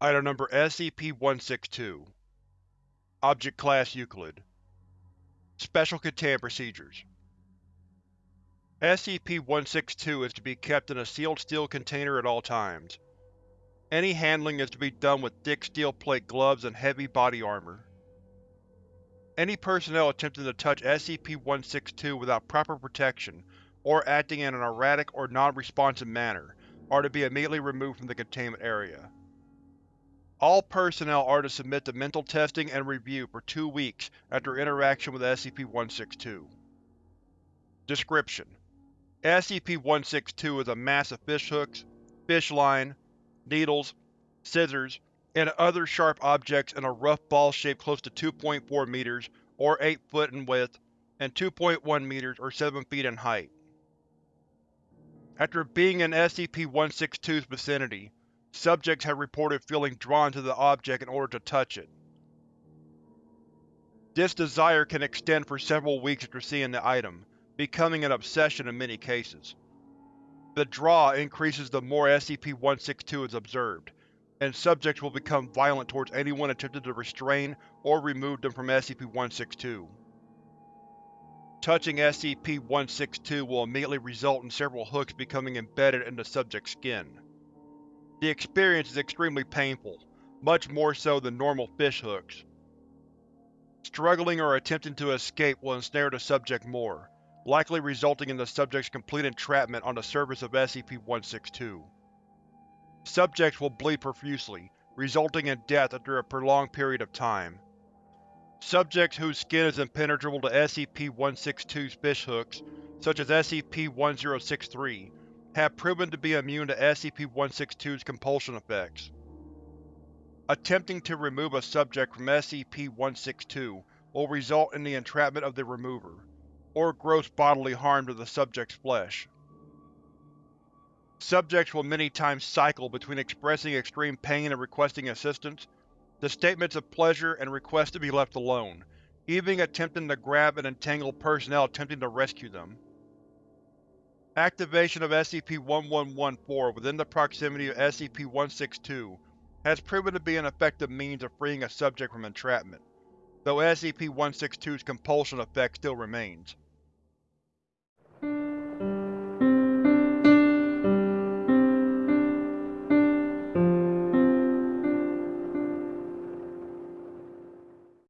Item Number SCP-162 Object Class Euclid Special Containment Procedures SCP-162 is to be kept in a sealed steel container at all times. Any handling is to be done with thick steel plate gloves and heavy body armor. Any personnel attempting to touch SCP-162 without proper protection, or acting in an erratic or non-responsive manner, are to be immediately removed from the containment area. All personnel are to submit to mental testing and review for two weeks after interaction with SCP-162. Description: SCP-162 is a mass of fishhooks, fish line, needles, scissors, and other sharp objects in a rough ball shape close to 2.4 meters, or 8 foot in width, and 2.1 meters, or 7 feet in height. After being in SCP-162's vicinity, subjects have reported feeling drawn to the object in order to touch it. This desire can extend for several weeks after seeing the item, becoming an obsession in many cases. The draw increases the more SCP-162 is observed, and subjects will become violent towards anyone attempting to restrain or remove them from SCP-162. Touching SCP-162 will immediately result in several hooks becoming embedded in the subject's skin. The experience is extremely painful, much more so than normal fishhooks. Struggling or attempting to escape will ensnare the subject more, likely resulting in the subject's complete entrapment on the surface of SCP-162. Subjects will bleed profusely, resulting in death after a prolonged period of time. Subjects whose skin is impenetrable to SCP-162's fishhooks, such as SCP-1063, have proven to be immune to SCP-162's compulsion effects. Attempting to remove a subject from SCP-162 will result in the entrapment of the remover, or gross bodily harm to the subject's flesh. Subjects will many times cycle between expressing extreme pain and requesting assistance, the statements of pleasure and requests to be left alone, even attempting to grab and entangle personnel attempting to rescue them. Activation of SCP-1114 within the proximity of SCP-162 has proven to be an effective means of freeing a subject from entrapment, though SCP-162's compulsion effect still remains.